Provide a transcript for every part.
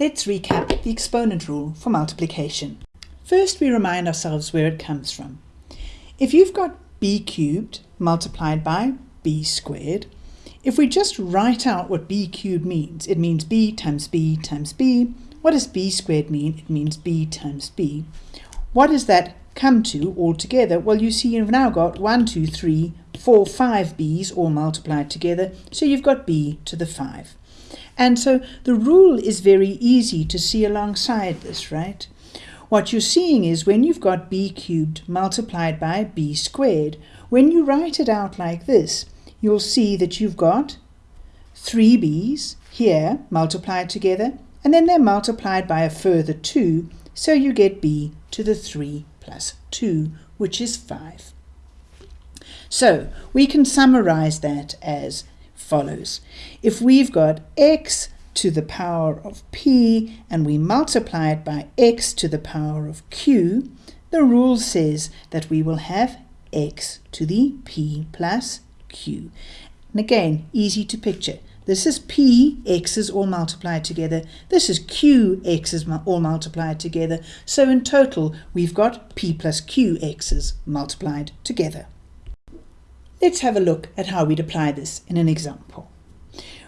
Let's recap the exponent rule for multiplication. First, we remind ourselves where it comes from. If you've got b cubed multiplied by b squared, if we just write out what b cubed means, it means b times b times b. What does b squared mean? It means b times b. What does that come to altogether? Well, you see you've now got 1, 2, 3, 4, 5 b's all multiplied together, so you've got b to the 5. And so the rule is very easy to see alongside this, right? What you're seeing is when you've got b cubed multiplied by b squared, when you write it out like this, you'll see that you've got 3b's here multiplied together, and then they're multiplied by a further 2, so you get b to the 3 plus 2, which is 5. So we can summarize that as follows. If we've got x to the power of p and we multiply it by x to the power of q, the rule says that we will have x to the p plus q. And again, easy to picture. This is p x's all multiplied together. This is q x's all multiplied together. So in total, we've got p plus q x's multiplied together. Let's have a look at how we'd apply this in an example.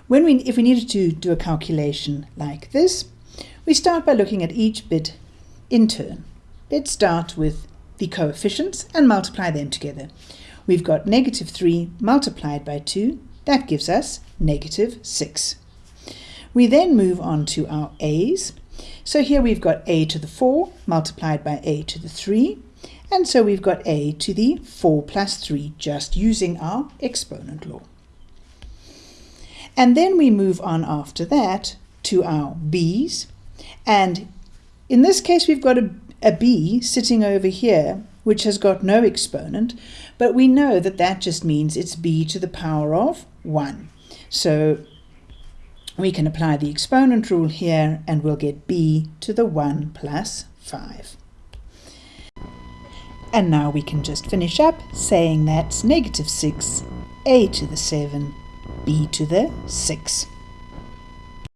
When we, if we needed to do a calculation like this, we start by looking at each bit in turn. Let's start with the coefficients and multiply them together. We've got negative 3 multiplied by 2, that gives us negative 6. We then move on to our a's. So here we've got a to the 4 multiplied by a to the 3, and so we've got a to the 4 plus 3 just using our exponent law. And then we move on after that to our b's. And in this case, we've got a, a b sitting over here, which has got no exponent, but we know that that just means it's b to the power of 1. So we can apply the exponent rule here and we'll get b to the 1 plus 5. And now we can just finish up saying that's negative 6, a to the 7, b to the 6.